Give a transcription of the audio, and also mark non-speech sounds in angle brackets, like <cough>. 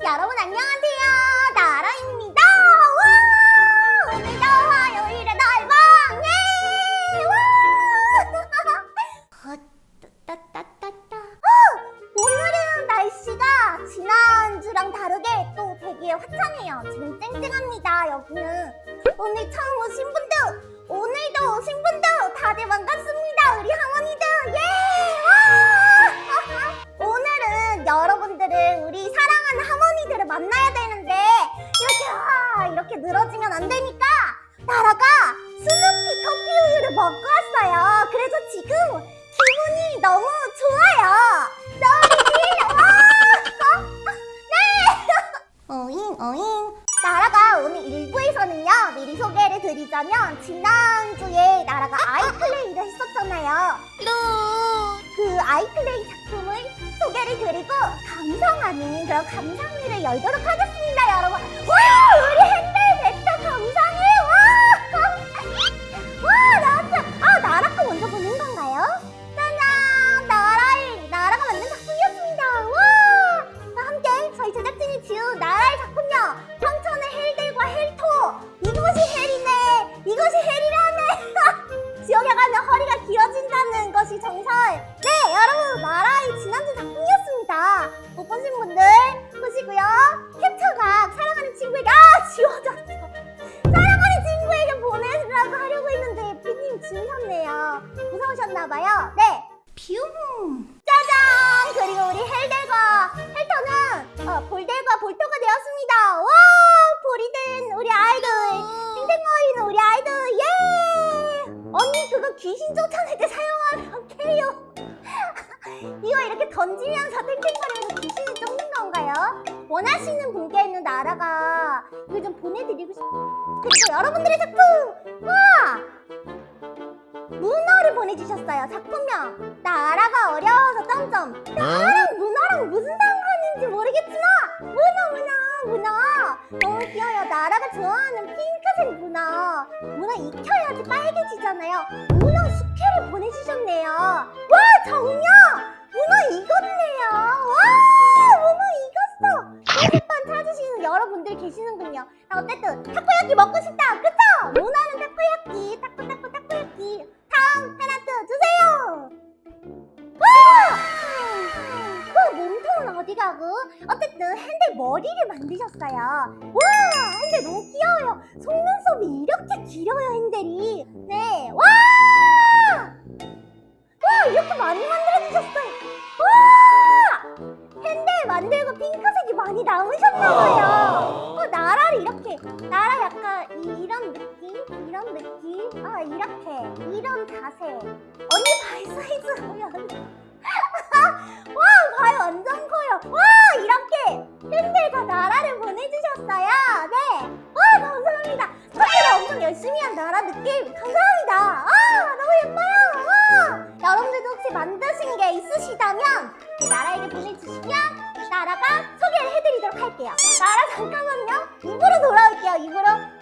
여러분 안녕하세요. 나라입니다. 와! 오늘도 화요일에 날방 예! 와! <laughs> 어, 따따따따. 어, 오늘은 날씨가 지난주랑 다르게 또 되게 화창해요. 지금 쨍쨍합니다 여기는. 오늘 처음 오신 분들 오늘도 오신 분들 만나야 되는데 이렇게 와 이렇게 늘어지면 안 되니까 나라가 스누피 커피 우유를 먹고 왔어요 그래서 지금 기분이 너무 좋아요 너희 와! 네! <laughs> 어잉 어잉 나라가 오늘 1부에서는요 미리 소개를 드리자면 지난주에 나라가 아이플레이를 했었잖아요 그 아이플레이 소개를 드리고 감상하는 그런 감상회를 열도록 하겠습니다 여러분. 와 무서우셨나봐요 네 뷰! 짜잔! 그리고 우리 헬델과 헬터는 어, 볼델과 볼터가 되었습니다. 와! 볼이 된 우리 아이들! 땡땡거리는 우리 아이들! 예! 언니 그거 귀신 쫓아낼 때 사용하면 캐요. <laughs> 이거 이렇게 던지면서 땡땡거리면서 귀신을 쫓는 건가요? 원하시는 분께는 나라가 이거 좀 보내드리고 싶... 그리고 여러분들의 작품! 와! 보내주셨어요. 작품명. 나라가 어려워서 점점. 나랑 문어랑 무슨 상관인지 모르겠지만 문어 문어 문어 너무 귀여워요. 나라가 좋아하는 핑크색 문어. 문어 익혀야지 빨개지잖아요. 문어 숙회를 보내주셨네요. 와 정녕! 문어 익었네요. 와 문어 익었어. 편집반 찾으시는 여러분들 계시는군요. 아, 어쨌든 타코야끼 먹고 싶다. 그쵸? 어디 가고? 어쨌든 핸들 머리를 만드셨어요. 와! 핸들 너무 귀여워요. 속눈썹이 이렇게 길어요, 핸들이. 네. 와! 와, 이렇게 많이 만들어주셨어요. 와! 핸들 만들고 핑크색이 많이 남으셨나봐요. 어, 나라를 이렇게. 나라 약간 이- 이런 느낌? 이런 느낌? 아, 이렇게. 이런 자세. 언니 발 사이즈 보면. <laughs> 와, 발 열심히 한 나라 느낌. 감사합니다. 아, 너무 예뻐요. 와. 여러분들도 혹시 만드신 게 있으시다면 나라에게 보내주시면 나라가 소개를 해드리도록 할게요. 나라 잠깐만요. 입으로 돌아올게요. 입으로.